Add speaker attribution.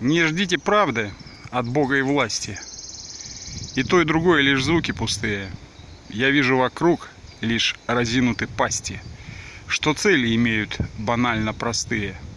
Speaker 1: Не ждите правды от Бога и власти. И то, и другое лишь звуки пустые. Я вижу вокруг лишь разинуты пасти, что цели имеют банально простые –